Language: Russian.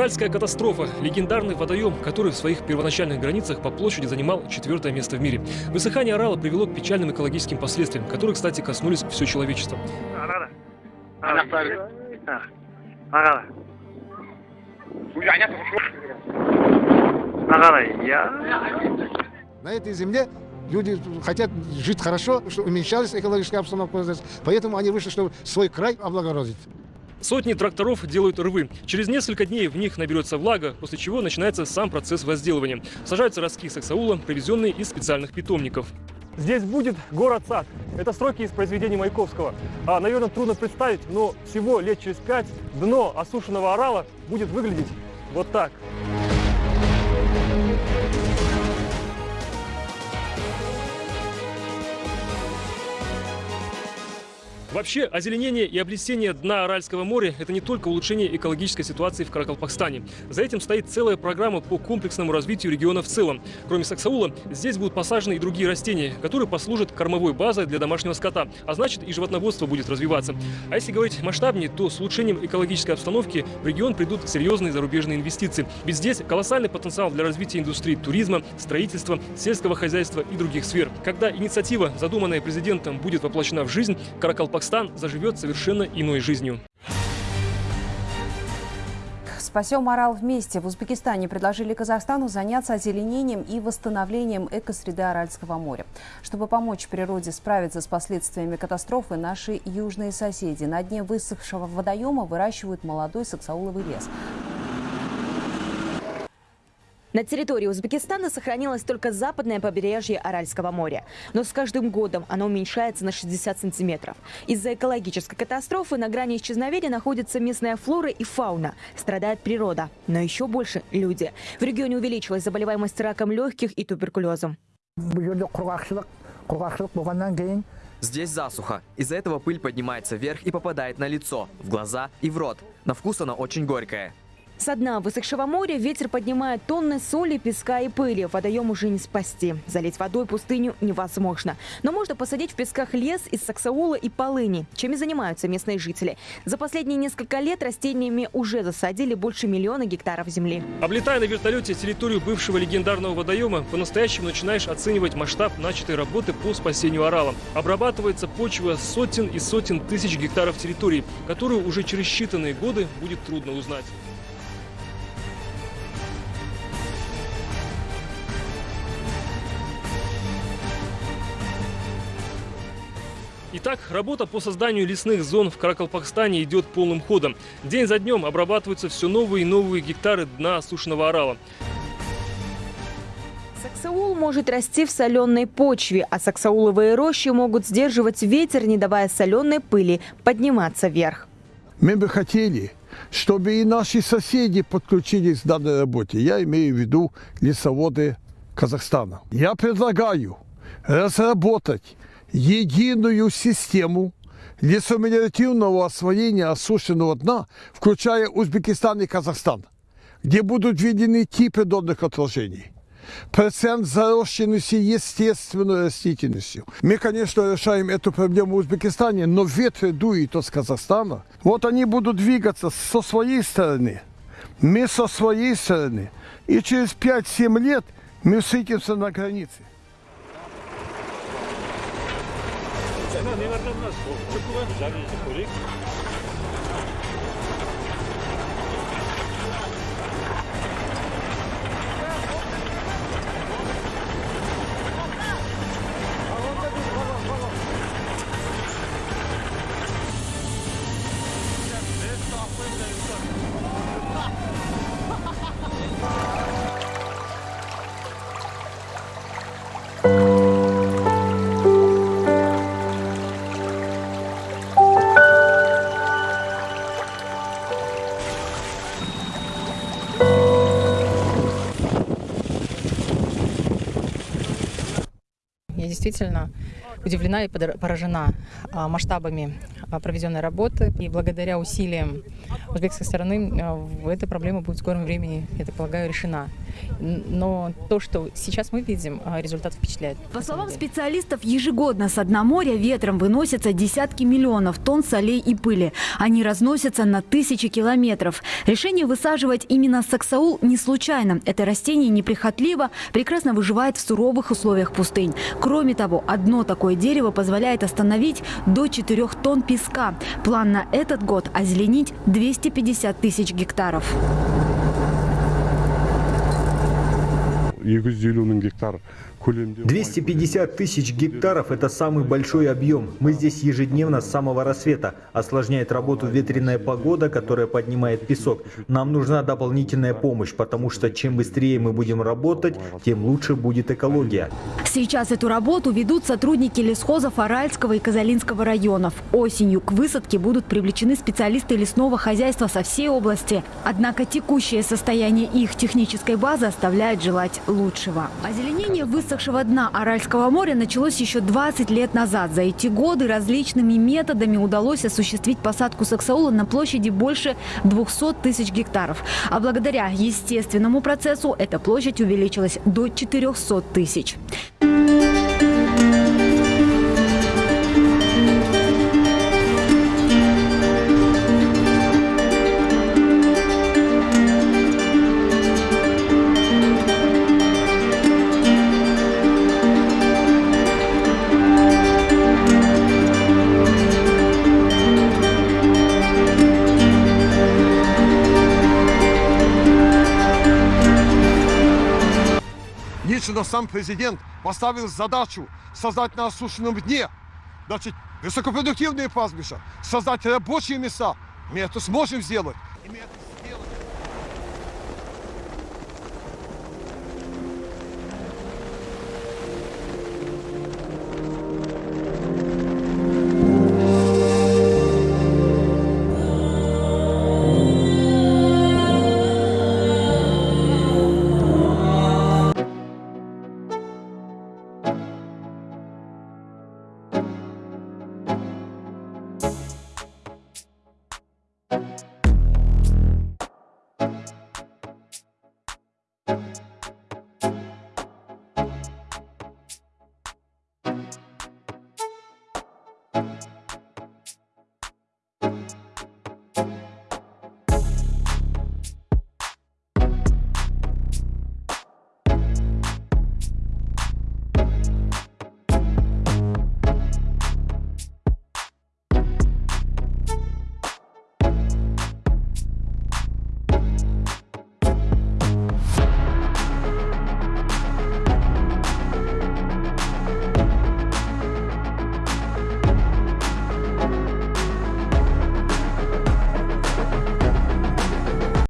Аральская катастрофа – легендарный водоем, который в своих первоначальных границах по площади занимал четвертое место в мире. Высыхание Арала привело к печальным экологическим последствиям, которые, кстати, коснулись все человечество. На этой земле люди хотят жить хорошо, чтобы уменьшалась экологическая обстановка, поэтому они вышли, чтобы свой край облагородить. Сотни тракторов делают рвы. Через несколько дней в них наберется влага, после чего начинается сам процесс возделывания. Сажаются ростки саксаула, привезенные из специальных питомников. Здесь будет город-сад. Это строки из произведений Маяковского. А, наверное, трудно представить, но всего лет через пять дно осушенного орала будет выглядеть вот так. Вообще, озеленение и облесение дна Аральского моря – это не только улучшение экологической ситуации в Каракалпакстане. За этим стоит целая программа по комплексному развитию региона в целом. Кроме саксаула, здесь будут посажены и другие растения, которые послужат кормовой базой для домашнего скота, а значит и животноводство будет развиваться. А если говорить масштабнее, то с улучшением экологической обстановки в регион придут серьезные зарубежные инвестиции. Ведь здесь колоссальный потенциал для развития индустрии туризма, строительства, сельского хозяйства и других сфер. Когда инициатива, задуманная президентом, будет воплощена в жизнь, Каракалпакстан Казахстан заживет совершенно иной жизнью. «Спасем Орал вместе» в Узбекистане предложили Казахстану заняться озеленением и восстановлением экосреды Аральского моря. Чтобы помочь природе справиться с последствиями катастрофы, наши южные соседи на дне высохшего водоема выращивают молодой саксауловый лес. На территории Узбекистана сохранилось только западное побережье Аральского моря. Но с каждым годом оно уменьшается на 60 сантиметров. Из-за экологической катастрофы на грани исчезновения находится местная флора и фауна. Страдает природа, но еще больше люди. В регионе увеличилась заболеваемость раком легких и туберкулезом. Здесь засуха. Из-за этого пыль поднимается вверх и попадает на лицо, в глаза и в рот. На вкус она очень горькая. Со дна высохшего моря ветер поднимает тонны соли, песка и пыли. Водоем уже не спасти. Залить водой пустыню невозможно. Но можно посадить в песках лес из саксаула и полыни, чем и занимаются местные жители. За последние несколько лет растениями уже засадили больше миллиона гектаров земли. Облетая на вертолете территорию бывшего легендарного водоема, по-настоящему начинаешь оценивать масштаб начатой работы по спасению орала. Обрабатывается почва сотен и сотен тысяч гектаров территории, которую уже через считанные годы будет трудно узнать. Итак, работа по созданию лесных зон в Каракалпакстане идет полным ходом. День за днем обрабатываются все новые и новые гектары дна осушенного орала. Саксаул может расти в соленой почве, а саксауловые рощи могут сдерживать ветер, не давая соленой пыли подниматься вверх. Мы бы хотели, чтобы и наши соседи подключились к данной работе. Я имею в виду лесоводы Казахстана. Я предлагаю разработать единую систему лесомелиоративного освоения осушенного дна, включая Узбекистан и Казахстан, где будут введены типы донных отложений. Процент зарощенности естественной растительностью. Мы, конечно, решаем эту проблему в Узбекистане, но ветры дуют из Казахстана. Вот они будут двигаться со своей стороны, мы со своей стороны. И через 5-7 лет мы встретимся на границе. Една не върна в нас. Чукова, жарени за колик. Действительно удивлена и поражена а, масштабами а, проведенной работы. И благодаря усилиям узбекской стороны а, эта проблема будет в скором времени, я так полагаю, решена. Но то, что сейчас мы видим, а, результат впечатляет. По словам специалистов, ежегодно с дна моря ветром выносятся десятки миллионов тонн солей и пыли. Они разносятся на тысячи километров. Решение высаживать именно саксаул не случайно. Это растение неприхотливо, прекрасно выживает в суровых условиях пустынь. Кроме того, одно такое дерево позволяет остановить до 4 тонн песка. План на этот год – озеленить 250 тысяч гектаров. 250 мың гектар көлемде 250 тысяч гектаров – это самый большой объем. Мы здесь ежедневно с самого рассвета. Осложняет работу ветреная погода, которая поднимает песок. Нам нужна дополнительная помощь, потому что чем быстрее мы будем работать, тем лучше будет экология. Сейчас эту работу ведут сотрудники лесхозов Аральского и Казалинского районов. Осенью к высадке будут привлечены специалисты лесного хозяйства со всей области. Однако текущее состояние их технической базы оставляет желать лучшего. Озеленение высохшего дна Аральского моря началось еще 20 лет назад. За эти годы различными методами удалось осуществить посадку саксаула на площади больше 200 тысяч гектаров. А благодаря естественному процессу эта площадь увеличилась до 400 тысяч. Лично сам президент поставил задачу создать на осушенном дне значит, высокопродуктивные пастбища, создать рабочие места. Мы это сможем сделать.